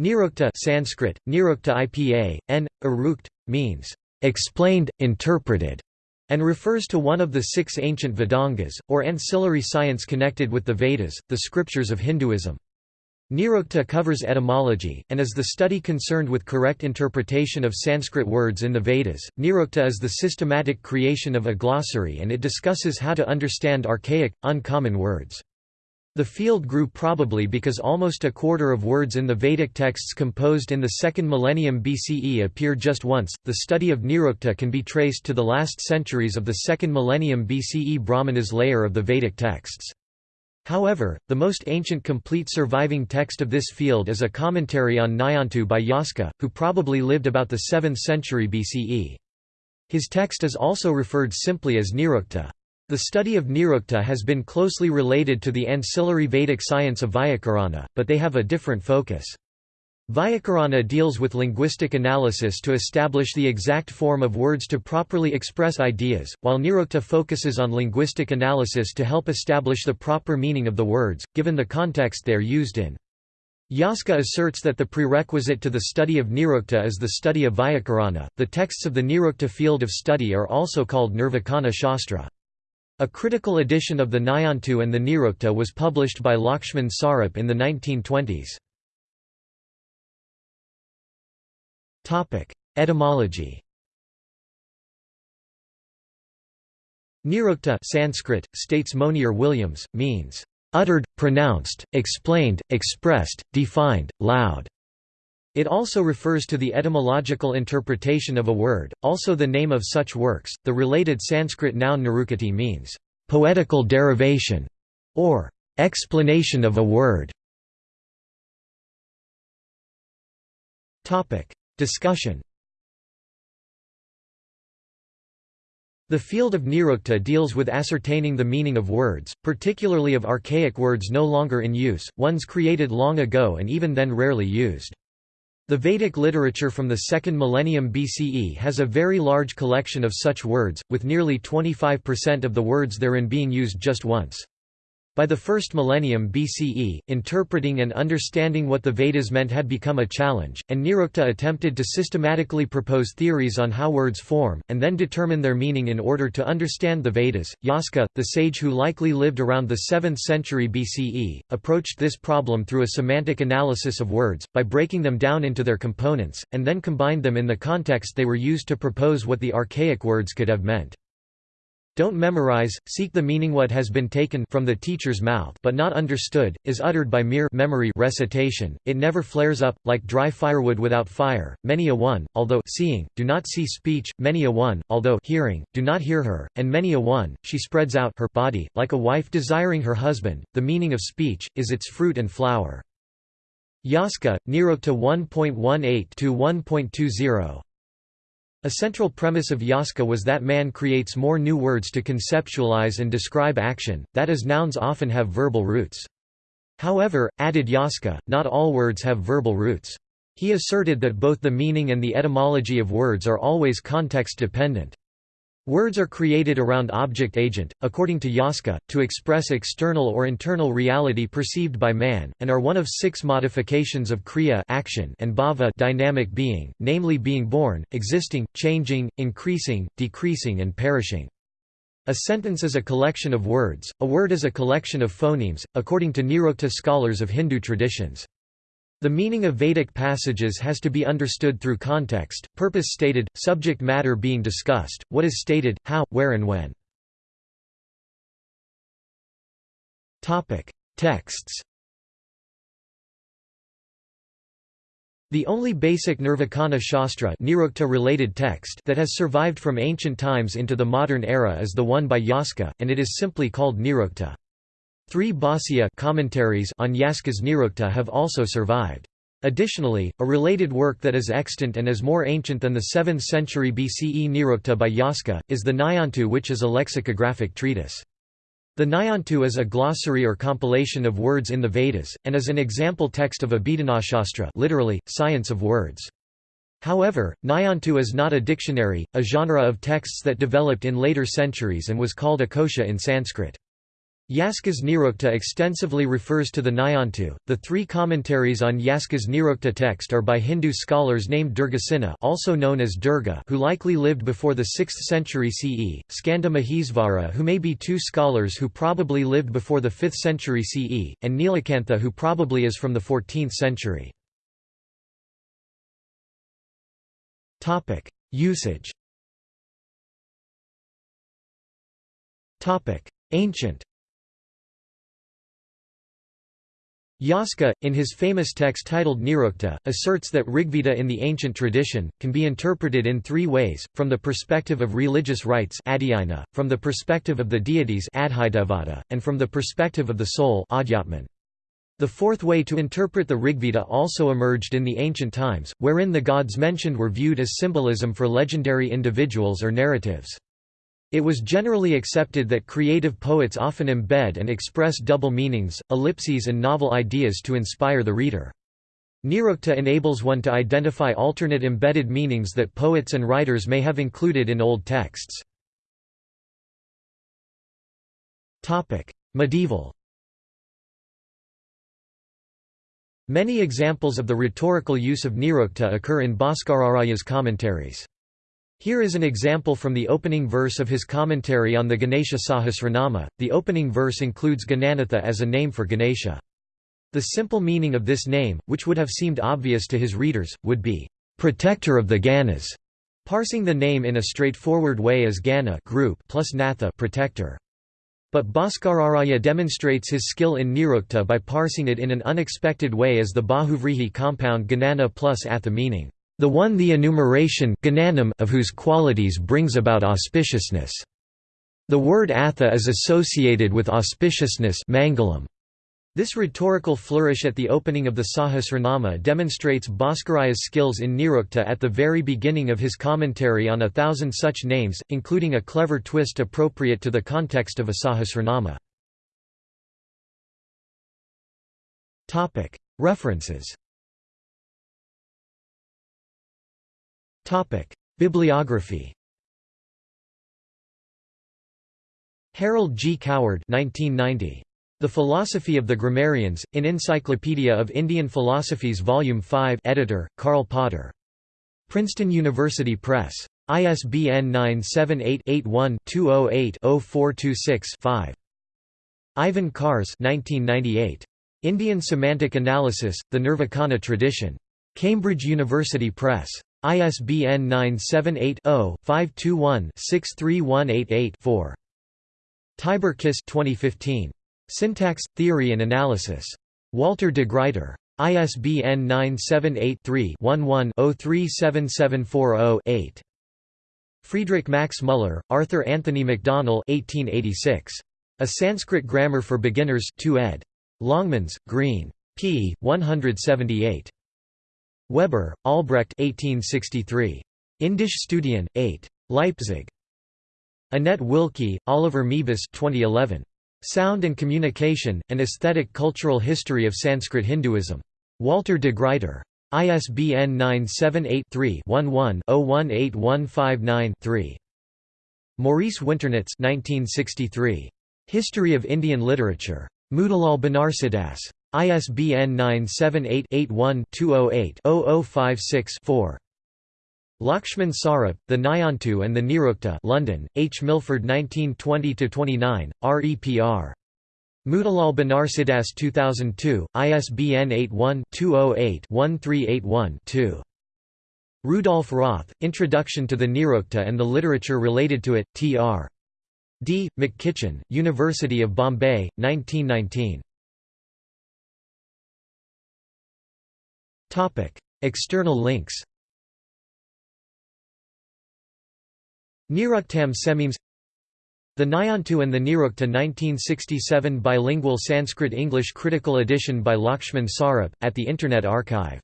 Nirukta Sanskrit, Nirukta IPA, n. Arukt, means, "...explained, interpreted", and refers to one of the six ancient Vedangas, or ancillary science connected with the Vedas, the scriptures of Hinduism. Nirukta covers etymology, and is the study concerned with correct interpretation of Sanskrit words in the Vedas. Nirukta is the systematic creation of a glossary and it discusses how to understand archaic, uncommon words. The field grew probably because almost a quarter of words in the Vedic texts composed in the second millennium BCE appear just once. The study of Nirukta can be traced to the last centuries of the second millennium BCE Brahmanas layer of the Vedic texts. However, the most ancient complete surviving text of this field is a commentary on Nighantu by Yaska, who probably lived about the 7th century BCE. His text is also referred simply as Nirukta. The study of Nirukta has been closely related to the ancillary Vedic science of Vyakarana, but they have a different focus. Vyakarana deals with linguistic analysis to establish the exact form of words to properly express ideas, while Nirukta focuses on linguistic analysis to help establish the proper meaning of the words, given the context they are used in. Yaska asserts that the prerequisite to the study of Nirukta is the study of Vyakarana. The texts of the Nirukta field of study are also called Nirvachana Shastra. A critical edition of the Nighantu and the Nirukta was published by Lakshman Sarup in the 1920s. Etymology Nirukta Sanskrit, states Monier Williams, means, "...uttered, pronounced, explained, expressed, defined, loud." It also refers to the etymological interpretation of a word, also the name of such works. The related Sanskrit noun nirukti means poetical derivation or explanation of a word. Topic: Discussion. The field of Nirukta deals with ascertaining the meaning of words, particularly of archaic words no longer in use, ones created long ago and even then rarely used. The Vedic literature from the second millennium BCE has a very large collection of such words, with nearly 25% of the words therein being used just once. By the first millennium BCE, interpreting and understanding what the Vedas meant had become a challenge, and Nirukta attempted to systematically propose theories on how words form, and then determine their meaning in order to understand the Vedas. Yaska, the sage who likely lived around the 7th century BCE, approached this problem through a semantic analysis of words, by breaking them down into their components, and then combined them in the context they were used to propose what the archaic words could have meant. Don't memorize, seek the meaning what has been taken from the teacher's mouth but not understood, is uttered by mere memory recitation, it never flares up, like dry firewood without fire, many a one, although seeing, do not see speech, many a one, although hearing, do not hear her, and many a one, she spreads out her body, like a wife desiring her husband, the meaning of speech, is its fruit and flower. Yaska, Nirukta 1.18-1.20 a central premise of Yaska was that man creates more new words to conceptualize and describe action, that is nouns often have verbal roots. However, added Yaska, not all words have verbal roots. He asserted that both the meaning and the etymology of words are always context-dependent. Words are created around object-agent, according to Yaska, to express external or internal reality perceived by man, and are one of six modifications of kriya action and bhava dynamic being, namely being born, existing, changing, increasing, decreasing and perishing. A sentence is a collection of words, a word is a collection of phonemes, according to Nirukta scholars of Hindu traditions. The meaning of Vedic passages has to be understood through context, purpose stated, subject matter being discussed, what is stated, how, where and when. Texts The only basic Nirvachana Shastra related text that has survived from ancient times into the modern era is the one by Yaska, and it is simply called Nirukta. Three Bhāsya commentaries on Yaska's Nirukta have also survived. Additionally, a related work that is extant and is more ancient than the 7th century BCE Nirukta by Yaska, is the Nighantu which is a lexicographic treatise. The Nighantu is a glossary or compilation of words in the Vedas, and is an example text of Abhidhanashastra literally, science of words. However, Nighantu is not a dictionary, a genre of texts that developed in later centuries and was called a kosha in Sanskrit. Yaska's Nirukta extensively refers to the Nighantu. The three commentaries on Yaska's Nirukta text are by Hindu scholars named Durgasena also known as Durga who likely lived before the 6th century CE, Skanda Mahesvara who may be two scholars who probably lived before the 5th century CE, and Nilakantha who probably is from the 14th century. Topic: Usage Topic: Ancient Yaska, in his famous text titled Nirukta, asserts that Rigveda in the ancient tradition, can be interpreted in three ways, from the perspective of religious rites from the perspective of the deities and from the perspective of the soul the fourth way to interpret the Rigveda also emerged in the ancient times, wherein the gods mentioned were viewed as symbolism for legendary individuals or narratives. It was generally accepted that creative poets often embed and express double meanings, ellipses and novel ideas to inspire the reader. Nirukta enables one to identify alternate embedded meanings that poets and writers may have included in old texts. Medieval Many examples of the rhetorical use of Nirukta occur in Bhaskararaya's commentaries. Here is an example from the opening verse of his commentary on the Ganesha Sahasranama. The opening verse includes Gananatha as a name for Ganesha. The simple meaning of this name, which would have seemed obvious to his readers, would be, protector of the Ganas, parsing the name in a straightforward way as Gana group plus Natha protector. But Bhaskararaya demonstrates his skill in Nirukta by parsing it in an unexpected way as the Bahuvrihi compound Ganana plus Atha meaning, the one the enumeration of whose qualities brings about auspiciousness. The word atha is associated with auspiciousness mangalam. This rhetorical flourish at the opening of the Sahasranama demonstrates Bhaskararaya's skills in Nirukta at the very beginning of his commentary on a thousand such names, including a clever twist appropriate to the context of a Sahasranama. References Bibliography Harold G. Coward 1990. The Philosophy of the Grammarians, in Encyclopedia of Indian Philosophies Volume 5 editor, Karl Potter. Princeton University Press. ISBN 978-81-208-0426-5. Ivan Kars 1998. Indian Semantic Analysis, The Nirvachana Tradition. Cambridge University Press. ISBN 978-0-521-63188-4. Tibor Kiss 2015. Syntax, Theory and Analysis. Walter de Gruyter. ISBN 978-3-11-037740-8. Friedrich Max Müller, Arthur Anthony MacDonell 1886. A Sanskrit Grammar for Beginners 2 ed. Longmans, Green. p. 178. Weber, Albrecht 1863. Indisch Studien, 8. Leipzig. Annette Wilke, Oliver Meebus 2011. Sound and Communication, An Aesthetic Cultural History of Sanskrit Hinduism. Walter de Gruyter. ISBN 978-3-11-018159-3. Maurice Winternitz 1963. History of Indian Literature. Motilal Banarsidass. ISBN 978-81-208-0056-4. Lakshman Sarup, The Nighantu and the Nirukta London, H. Milford 1920–29, REPR. Motilal Banarsidass 2002, ISBN 81-208-1381-2. Rudolf Roth, Introduction to the Nirukta and the Literature Related to It, Tr. D. Mackichan, University of Bombay, 1919. External links Niruktam Semimes The Nighantu and the Nirukta 1967 bilingual Sanskrit-English critical edition by Lakshman Sarup, at the Internet Archive